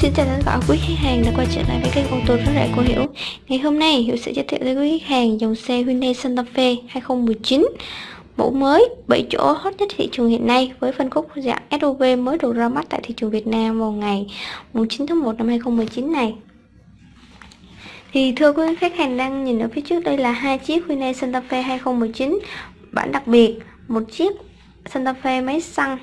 Xin chào tất cả quý khách hàng đã quay trở lại với kênh ô tô rất rẻ của Hiểu. Ngày hôm nay, Hiểu sẽ giới thiệu tới quý khách hàng dòng xe Hyundai Santa Fe 2019 Mẫu mới 7 chỗ hot nhất thị trường hiện nay với phân khúc dạng SUV mới được ra mắt tại thị trường Việt Nam vào ngày 9 tháng 1 năm 2019 này. Thì thưa quý khách hàng đang nhìn ở phía trước đây là hai chiếc Hyundai Santa Fe 2019 bản đặc biệt, một chiếc Santa Fe máy xăng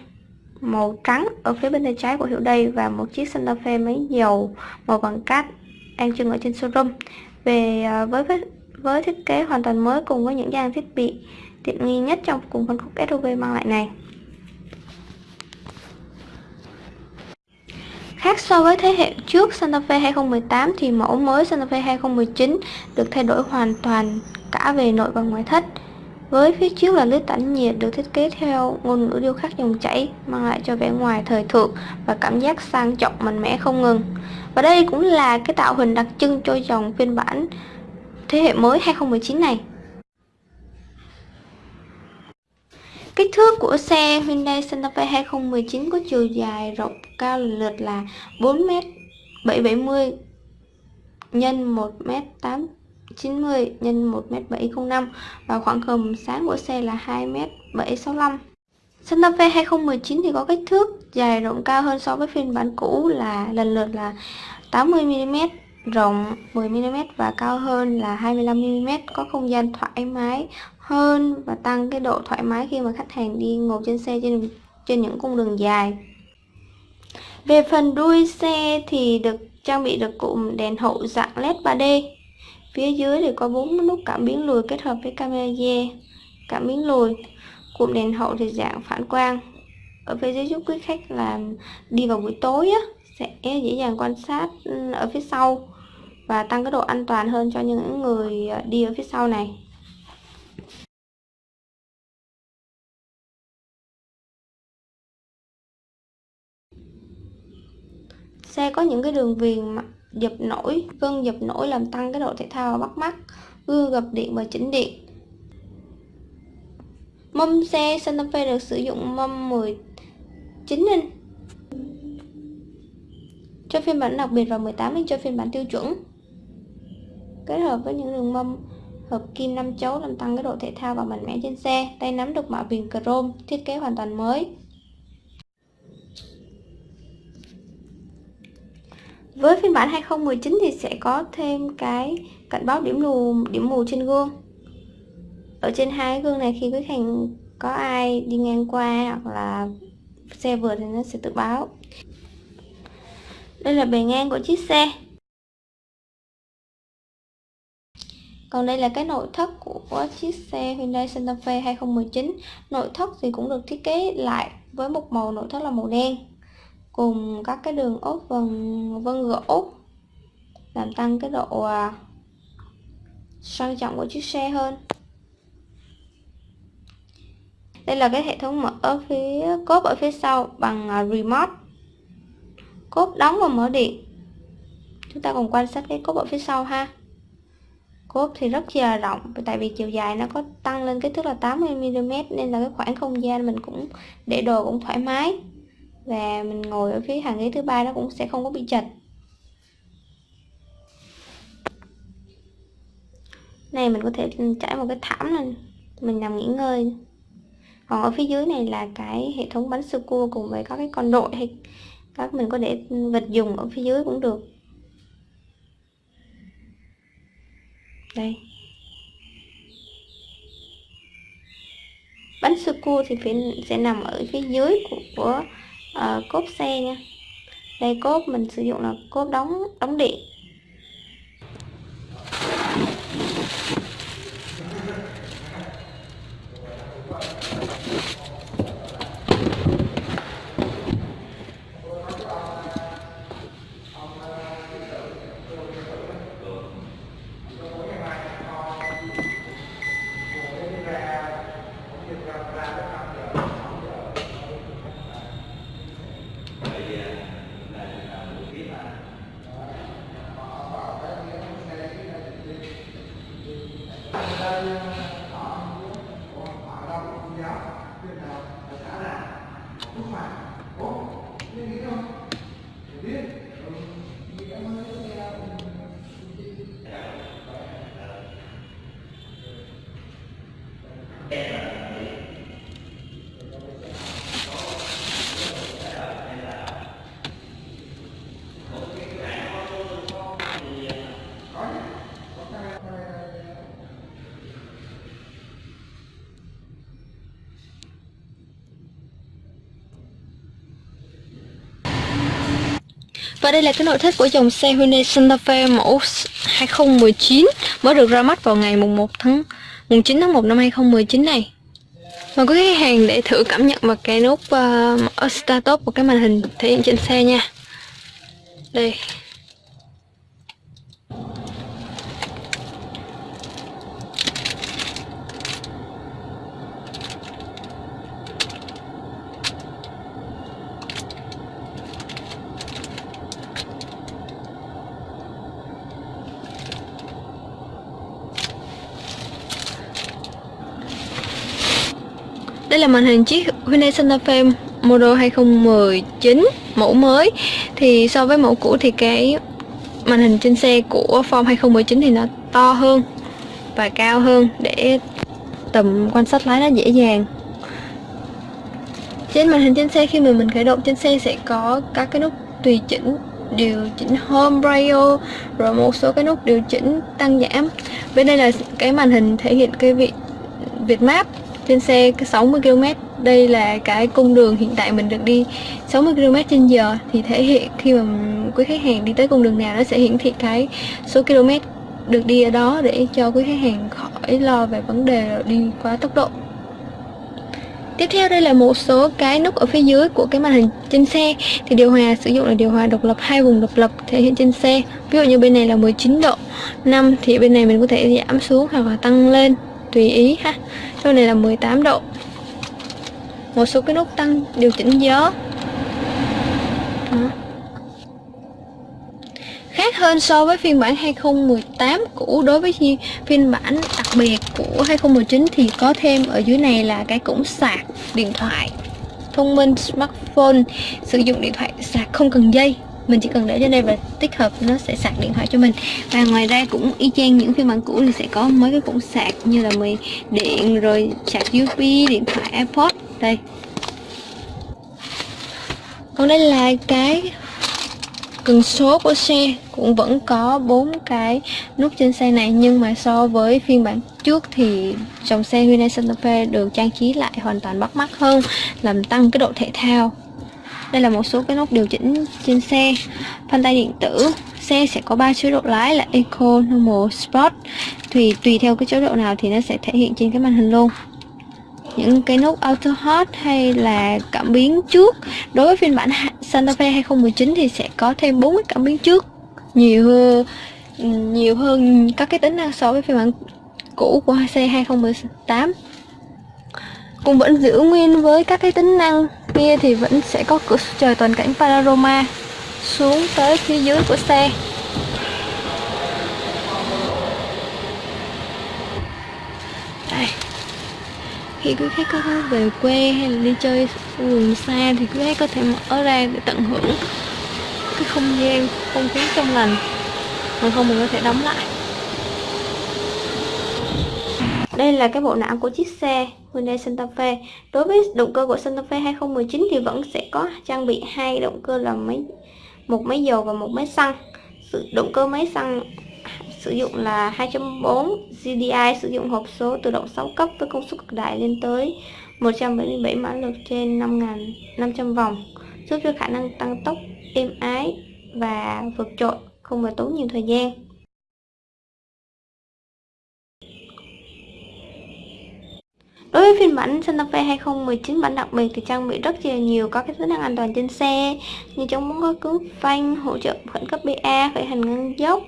màu trắng ở phía bên tay trái của hiệu đây và một chiếc Santa Fe máy dầu màu vàng cát. Đang trưng ở trên showroom. Về à, với với thiết kế hoàn toàn mới cùng với những trang thiết bị tiện nghi nhất trong cùng phân khúc SUV mang lại này. Khác so với thế hệ trước Santa Fe 2018 thì mẫu mới Santa Fe 2019 được thay đổi hoàn toàn cả về nội và ngoại thất với phía trước là lưới tản nhiệt được thiết kế theo ngôn ngữ điêu khắc dòng chảy, mang lại cho vẻ ngoài thời thượng và cảm giác sang trọng mạnh mẽ không ngừng. Và đây cũng là cái tạo hình đặc trưng cho dòng phiên bản thế hệ mới 2019 này. Kích thước của xe Hyundai Santa Fe 2019 có chiều dài rộng cao lần lượt là 4m 770 nhân 1m8 90 x 1m705 và khoảng hầm sáng của xe là 2m765. Santa Fe 2019 thì có kích thước dài rộng cao hơn so với phiên bản cũ là lần lượt là 80mm, rộng 10mm và cao hơn là 25mm, có không gian thoải mái hơn và tăng cái độ thoải mái khi mà khách hàng đi ngồi trên xe trên trên những cung đường dài. Về phần đuôi xe thì được trang bị được cụm đèn hậu dạng LED 3D Phía dưới thì có bốn nút cảm biến lùi kết hợp với camera cảm biến lùi. Cụm đèn hậu thì dạng phản quang. Ở phía dưới giúp quý khách là đi vào buổi tối á, sẽ dễ dàng quan sát ừ, ở phía sau và tăng cái độ an toàn hơn cho những người ờ, đi ở phía sau này. Xe có những cái đường viền dập nổi gân dập nổi làm tăng cái độ thể thao và bắt mắt gương gập điện và chỉnh điện. Mâm xe Santa Fe được sử dụng mâm 19 inch. Cho phiên bản đặc biệt và 18 inch cho phiên bản tiêu chuẩn. Kết hợp với những đường mâm hợp kim 5 chấu làm tăng cái độ thể thao và mạnh mẽ trên xe, tay nắm được mạ viền chrome, thiết kế hoàn toàn mới. Với phiên bản 2019 thì sẽ có thêm cái cảnh báo điểm mù điểm mù trên gương. Ở trên hai gương này khi khách hàng có ai đi ngang qua hoặc là xe vượt thì nó sẽ tự báo. Đây là bề ngang của chiếc xe. Còn đây là cái nội thất của chiếc xe Hyundai Santa Fe 2019 Nội thất thì cũng được thiết kế lại với một màu nội thất là màu đen cùng các cái đường ốp vân vân gỗ làm tăng cái độ à, sang trọng của chiếc xe hơn. Đây là cái hệ thống mở ở phía, cốp ở phía sau bằng à, remote. Cốp đóng và mở điện. Chúng ta cùng quan sát cái cốp ở phía sau ha. Cốp thì rất là rộng, tại vì chiều dài nó có tăng lên kích thước là 80mm nên là cái khoảng không gian mình cũng, để đồ cũng thoải mái và mình ngồi ở phía hàng ghế thứ ba nó cũng sẽ không có bị chật. Này mình có thể trải một cái thảm lên. Mình nằm nghỉ ngơi. Còn ở phía dưới này là cái hệ thống bánh sơ cua cùng với các cái con đội hay các mình có để vật dùng ở phía dưới cũng được. Đây. Bánh sơ cua thì phải sẽ nằm ở phía dưới của, của uh, cốp xe nha. Đây cốp mình sử dụng là cốp đóng đóng điện. Hallelujah. Và đây là cái nội thất của dòng xe Hyundai Santa Fe mẫu 2019 mới được ra mắt vào ngày mùng 1 tháng mùng 9 tháng 1 năm 2019 này. Mời quý khách hàng để thử cảm nhận vào cái nút uh, ờ, start top của cái màn hình thể hiện trên xe nha. Đây, Đây là màn hình chiếc Hyundai Santa Fe model 2019 mẫu mới. Thì so với mẫu cũ thì cái màn hình trên xe của Form 2019 thì nó to hơn và cao hơn để tầm quan sát lái nó dễ dàng. Trên màn hình trên xe, khi mà mình khởi động trên xe sẽ có các cái nút tùy chỉnh, điều chỉnh home radio, rồi một số cái nút điều chỉnh tăng giảm. Bên đây là cái màn hình thể hiện cái vị, Việt Map trên xe 60 km đây là cái cung đường hiện tại mình được đi 60 km trên giờ. Thì thể hiện khi mà quý khách hàng đi tới cung đường nào, nó sẽ hiển thị cái số km được đi ở đó để cho quý khách hàng khỏi lo về vấn đề đi quá tốc độ. Tiếp theo đây là một số cái nút ở phía dưới của cái màn hình trên xe. Thì điều hòa, sử dụng là điều hòa độc lập, hai vùng độc lập thể hiện trên xe. Ví dụ như bên này là 19 độ 5 thì bên này mình có thể giảm xuống hoặc là tăng lên, tùy ý ha chỗ này là 18 độ. Một số cái nút tăng điều chỉnh gió. Đó. khác hơn so với phiên bản 2018 cũ, đối với phiên bản đặc biệt của 2019 thì có thêm ở dưới này là cái cổng sạc điện thoại. Thông minh smartphone sử dụng điện thoại sạc không cần dây mình chỉ cần để trên đây và tích hợp, nó sẽ sạc điện thoại cho mình. Và ngoài ra cũng y chang những phiên bản cũ thì sẽ có mấy cái cổng sạc như là mì điện, rồi sạc USB điện thoại AirPods đây. Còn đây là cái cần số của xe, cũng vẫn có bốn cái nút trên xe này, nhưng mà so với phiên bản trước thì dòng xe Hyundai Santa Fe được trang trí lại hoàn toàn bắt mắt hơn, làm tăng cái độ thể thao đây là một số cái nút điều chỉnh trên xe. Phanh tay điện tử xe sẽ có 3 chế độ lái là Eco, Normal, Sport. Thì tùy theo cái chế độ nào thì nó sẽ thể hiện trên cái màn hình luôn. Những cái nút Auto Hot hay là cảm biến trước. Đối với phiên bản Santa Fe 2019 thì sẽ có thêm 4 cái cảm biến trước. Nhiều hơn nhiều hơn các cái tính năng so với phiên bản cũ của xe 2018 cũng vẫn giữ nguyên với các cái tính năng kia thì vẫn sẽ có cửa trời toàn cảnh panorama xuống tới phía dưới của xe. Đây. Khi quý khách có về quê hay là đi chơi vùng xa thì quý khách có thể mở ra để tận hưởng cái không gian, không khí trong lành còn không mình có thể đóng lại. Đây là cái bộ não của chiếc xe. Hyundai Santa Fe. Đối với động cơ của Santa Fe 2019 thì vẫn sẽ có trang bị hai động cơ là máy một máy dầu và một máy xăng. Sự động cơ máy xăng sử dụng là 2.4 GDI sử dụng hộp số tự động 6 cấp với công suất cực đại lên tới 177 mã lực trên 5.500 vòng, giúp cho khả năng tăng tốc êm ái và vượt trội, không phải tốn nhiều thời gian. Đối với phiên bản Santa Fe 2019 bản đặc biệt thì trang bị rất là nhiều có cái tính năng an toàn trên xe như chống bóng có cứu phanh, hỗ trợ khẩn cấp BA, khởi hành ngang dốc,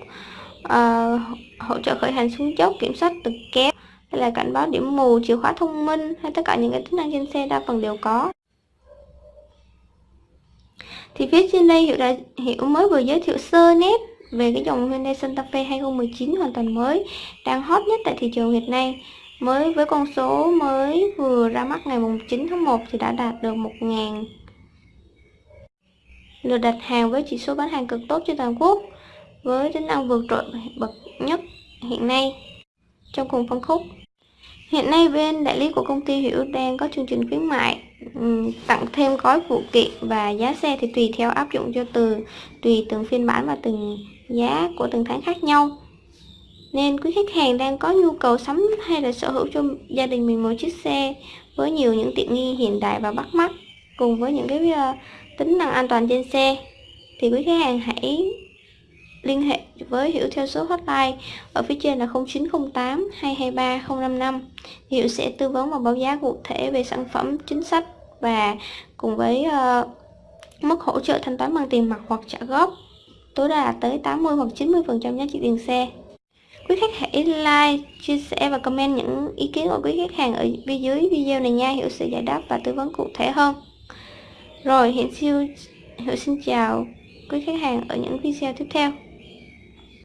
uh, hỗ trợ khởi hành xuống dốc, kiểm soát từ kéo, hay là cảnh báo điểm mù, chìa khóa thông minh hay tất cả những cái tính năng trên xe đa phần đều có. Thì phía trên đây Hiệu đã Hiệu mới vừa giới thiệu sơ nét về cái dòng Hyundai Santa Fe 2019 hoàn toàn mới đang hot nhất tại thị trường hiện nay mới với con số mới vừa ra mắt ngày 9 tháng 1 thì đã đạt được 1.000 lượt đặt hàng với chỉ số bán hàng cực tốt trên toàn quốc, với tính năng vượt trội bậc nhất hiện nay trong cùng phân khúc. Hiện nay bên đại lý của công ty Hiểu đang có chương trình khuyến mại tặng thêm gói phụ kiện và giá xe thì tùy theo áp dụng cho từ, tùy từng phiên bản và từng giá của từng tháng khác nhau. Nên quý khách hàng đang có nhu cầu sắm hay là sở hữu cho gia đình mình một chiếc xe với nhiều những tiện nghi hiện đại và bắt mắt cùng với những cái ờ, tính năng an toàn trên xe thì quý khách hàng hãy liên hệ với Hiểu theo số hotline ở phía trên là 0908 223 055 Hiểu sẽ tư vấn và báo giá cụ thể về sản phẩm chính sách và cùng với uh, mức hỗ trợ thanh toán bằng tiền mặt hoặc trả góp tối đa là tới 80 hoặc 90 phần trăm giá trị tiền xe quý khách hãy like, chia sẻ và comment những ý kiến của quý khách hàng ở phía dưới video này nha. Hiểu sẽ giải đáp và tư vấn cụ thể hơn. Rồi, hiện siêu hiểu, xin chào quý khách hàng ở những video tiếp theo.